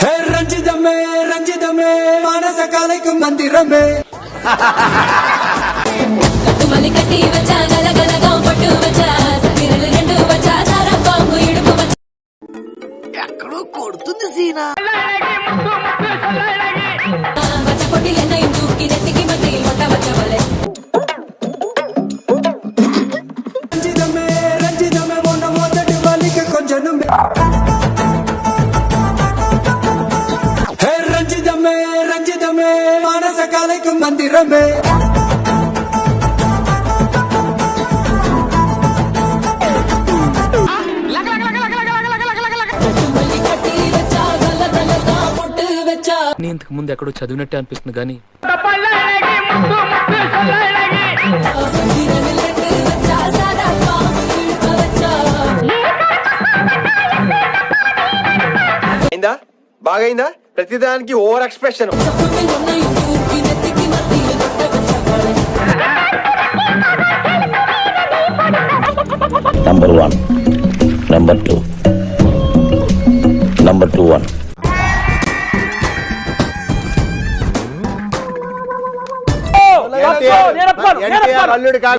హే రంజితమే రంజితమే మానస కాలైకు మందిరమే కట్టుమల్లి కట్టి వచ్చా గలగలగా పట్టు వచ్చా సతిరలు రెండు వచ్చా సారా బాంబు ఇడుపు వచ్చా. వచ్చ పట్టు వచ్చా నీ ఇంతకు ముందు ఎక్కడో చదివినట్టే అనిపిస్తుంది కానీ అయిందా? బాగైందా? ప్రతిదానికి ఓవర్ ఎక్స్ప్రెషన్ పొట్టిలెన్న ఇందుకి నెత్తికి మట్టి మొట్ట వచ్చవలే number one number two number two one అల్లుడు కాదు